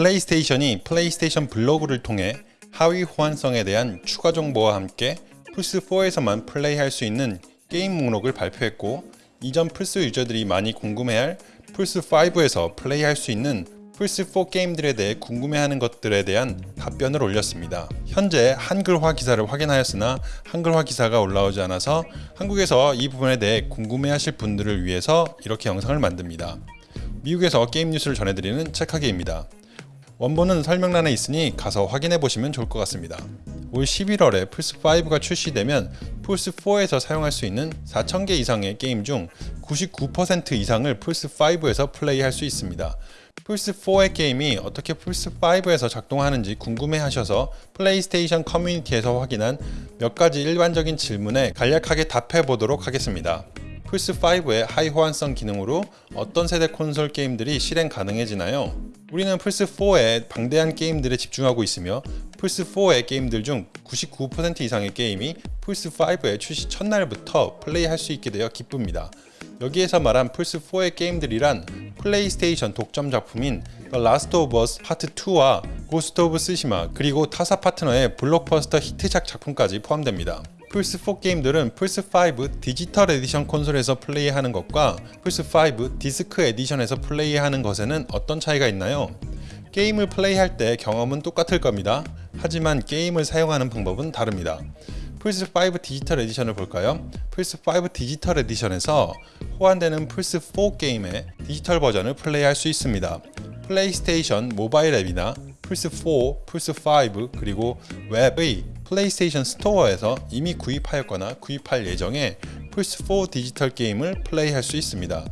플레이스테이션이 플레이스테이션 블로그를 통해 하위 호환성에 대한 추가 정보와 함께 플스4에서만 플레이할 수 있는 게임 목록을 발표했고 이전 플스 유저들이 많이 궁금해할 플스5에서 플레이할 수 있는 플스4 게임들에 대해 궁금해하는 것들에 대한 답변을 올렸습니다. 현재 한글화 기사를 확인하였으나 한글화 기사가 올라오지 않아서 한국에서 이 부분에 대해 궁금해하실 분들을 위해서 이렇게 영상을 만듭니다. 미국에서 게임 뉴스를 전해드리는 책하기입니다. 원본은 설명란에 있으니 가서 확인해 보시면 좋을 것 같습니다. 올 11월에 플스5가 출시되면 플스4에서 사용할 수 있는 4,000개 이상의 게임 중 99% 이상을 플스5에서 플레이할 수 있습니다. 플스4의 게임이 어떻게 플스5에서 작동하는지 궁금해 하셔서 플레이스테이션 커뮤니티에서 확인한 몇 가지 일반적인 질문에 간략하게 답해 보도록 하겠습니다. 플스5의 하위 호환성 기능으로 어떤 세대 콘솔 게임들이 실행 가능해지나요? 우리는 플스4의 방대한 게임들에 집중하고 있으며 플스4의 게임들 중 99% 이상의 게임이 플스5의 출시 첫날부터 플레이할 수 있게 되어 기쁩니다. 여기에서 말한 플스4의 게임들이란 플레이스테이션 독점 작품인 The Last of Us Part 2와 Ghost of Tsushima 그리고 타사 파트너의 블록버스터 히트작 작품까지 포함됩니다. 플스4 게임들은 플스5 디지털 에디션 콘솔에서 플레이하는 것과 플스5 디스크 에디션에서 플레이하는 것에는 어떤 차이가 있나요? 게임을 플레이할 때 경험은 똑같을 겁니다. 하지만 게임을 사용하는 방법은 다릅니다. 플스5 디지털 에디션을 볼까요? 플스5 디지털 에디션에서 호환되는 플스4 게임의 디지털 버전을 플레이할 수 있습니다. 플레이스테이션 모바일 앱이나 플스4, 플스5 그리고 웹의 플레이스테이션 스토어에서 이미 구입하였거나 구입할 예정의 플스4 디지털 게임을 플레이할 수 있습니다.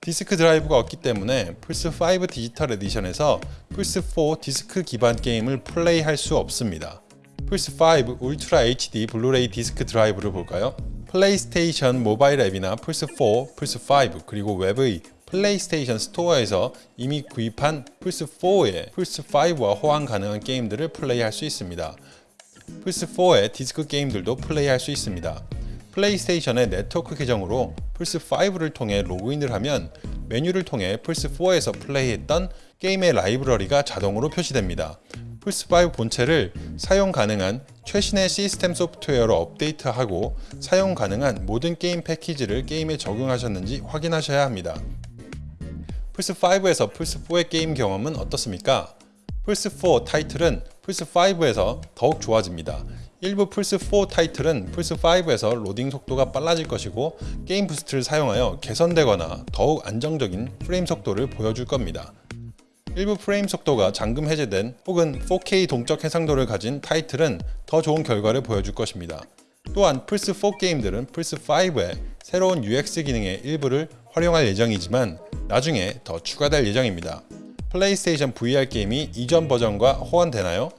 디스크 드라이브가 없기 때문에 플스5 디지털 에디션에서 플스4 디스크 기반 게임을 플레이할 수 없습니다. 플스5 울트라 HD 블루레이 디스크 드라이브를 볼까요? 플레이스테이션 모바일 앱이나 플스4, 플스5 그리고 웹의 플레이스테이션 스토어에서 이미 구입한 플스4의 플스5와 호환 가능한 게임들을 플레이할 수 있습니다. 플스4의 디스크 게임들도 플레이할 수 있습니다. 플레이스테이션의 네트워크 계정으로 플스5를 통해 로그인을 하면 메뉴를 통해 플스4에서 플레이했던 게임의 라이브러리가 자동으로 표시됩니다. 플스5 본체를 사용 가능한 최신의 시스템 소프트웨어로 업데이트하고 사용 가능한 모든 게임 패치를 게임에 적용하셨는지 확인하셔야 합니다. 플스5에서 플스4의 게임 경험은 어떻습니까? 플스4 타이틀은 플스5에서 더욱 좋아집니다. 일부 플스4 타이틀은 플스5에서 로딩 속도가 빨라질 것이고 게임 boost를 사용하여 개선되거나 더욱 안정적인 프레임 속도를 보여줄 겁니다. 일부 프레임 속도가 잠금 해제된 혹은 4K 동적 해상도를 가진 타이틀은 더 좋은 결과를 보여줄 것입니다. 또한 플스4 게임들은 플스5의 새로운 UX 기능의 일부를 활용할 예정이지만 나중에 더 추가될 예정입니다. 플레이스테이션 VR 게임이 이전 버전과 호환되나요?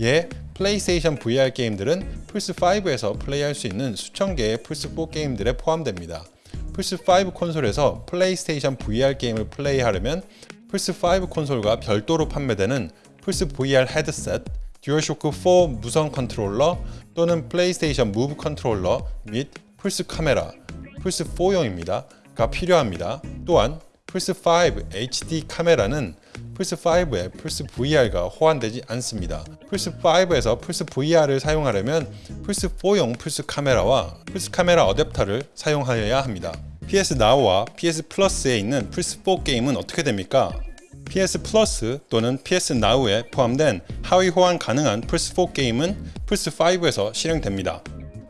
예, 플레이스테이션 VR 게임들은 플스5에서 플레이할 수 있는 수천 개의 플스4 게임들에 포함됩니다. 플스5 콘솔에서 플레이스테이션 VR 게임을 플레이하려면 플스5 콘솔과 별도로 판매되는 플스 VR 헤드셋, 듀얼쇼크 4 무선 컨트롤러 또는 플레이스테이션 무브 컨트롤러 및 플스 카메라, 플스4용입니다.가 필요합니다. 또한 플스5 HD 카메라는 플스5에 플스 VR과 호환되지 않습니다. 플스5에서 플스 VR을 사용하려면 플스4용 플스 카메라와 플스 카메라 어댑터를 사용하여야 합니다. PS Now와 PS 플러스에 있는 플스4 게임은 어떻게 됩니까? PS 플러스 또는 PS Now에 포함된 하위 호환 가능한 플스4 게임은 플스5에서 실행됩니다.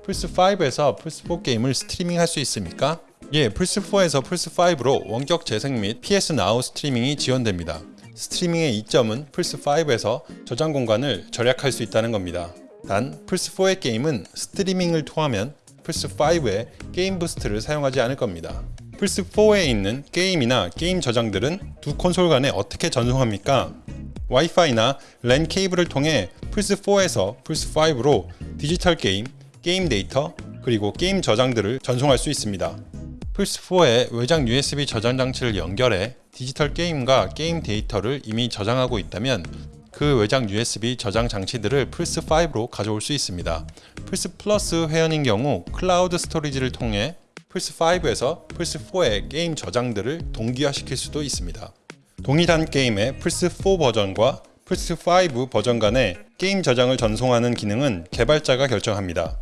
플스5에서 플스4 게임을 스트리밍 할 수 있습니까? 예, 플스4에서 플스5로 원격 재생 및 PS Now 스트리밍이 지원됩니다. 스트리밍의 이점은 플스5에서 저장 공간을 절약할 수 있다는 겁니다. 단 플스4의 게임은 스트리밍을 통하면 플스5의 게임 boost를 사용하지 않을 겁니다. 플스4에 있는 게임이나 게임 저장들은 두 콘솔 간에 어떻게 전송합니까? 와이파이나 랜 케이블을 통해 플스4에서 플스5로 디지털 게임, 게임 데이터, 그리고 게임 저장들을 전송할 수 있습니다. 플스4에 외장 USB 저장 장치를 연결해 디지털 게임과 게임 데이터를 이미 저장하고 있다면 그 외장 USB 저장 장치들을 플스5로 가져올 수 있습니다. 플스 플러스 회원인 경우 클라우드 storage를 통해 플스5에서 플스4의 게임 저장들을 동기화시킬 수도 있습니다. 동일한 게임의 플스4 버전과 플스5 버전 간의 게임 저장을 전송하는 기능은 개발자가 결정합니다.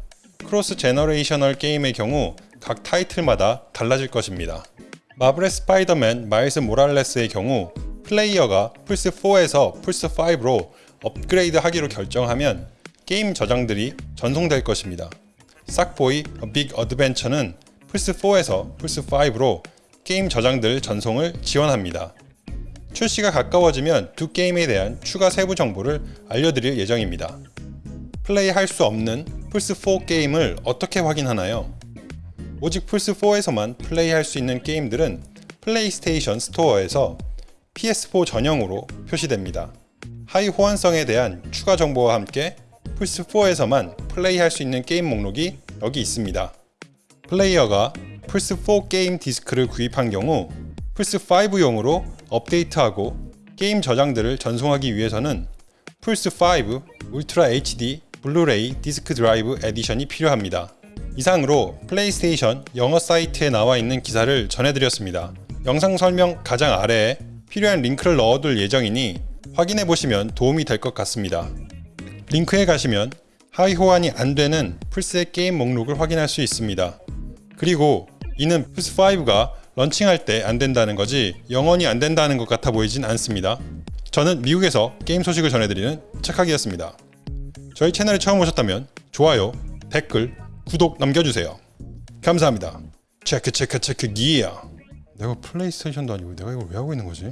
cross generational 게임의 경우 각 타이틀마다 달라질 것입니다. 마블의 스파이더맨 마일스 모랄레스의 경우 플레이어가 플스4에서 플스5로 업그레이드 하기로 결정하면 게임 저장들이 전송될 것입니다. Sackboy Big Adventure는 플스4에서 플스5로 게임 저장들 전송을 지원합니다. 출시가 가까워지면 두 게임에 대한 추가 세부 정보를 알려드릴 예정입니다. 플레이할 수 없는 플스4 게임을 어떻게 확인하나요? 오직 플스4에서만 플레이할 수 있는 게임들은 플레이스테이션 스토어에서 PS4 전용으로 표시됩니다. 하위 호환성에 대한 추가 정보와 함께 플스4에서만 플레이할 수 있는 게임 목록이 여기 있습니다. 플레이어가 플스4 게임 디스크를 구입한 경우 플스5용으로 업데이트하고 게임 저장들을 전송하기 위해서는 플스5 울트라 HD 블루레이 디스크 드라이브 에디션이 필요합니다. 이상으로 플레이스테이션 영어 사이트에 나와 있는 기사를 전해드렸습니다. 영상 설명 가장 아래에 필요한 링크를 넣어둘 예정이니 확인해 보시면 도움이 될 것 같습니다. 링크에 가시면 하위 호환이 안 되는 플스의 게임 목록을 확인할 수 있습니다. 그리고 이는 플스5가 런칭할 때 안 된다는 거지 영원히 안 된다는 것 같아 보이진 않습니다. 저는 미국에서 게임 소식을 전해드리는 착하기였습니다. 저희 채널에 처음 오셨다면 좋아요, 댓글, 구독 남겨주세요. 감사합니다. 체크 체크 체크 기야. 내가 플레이스테이션도 아니고 내가 이걸 왜 하고 있는 거지?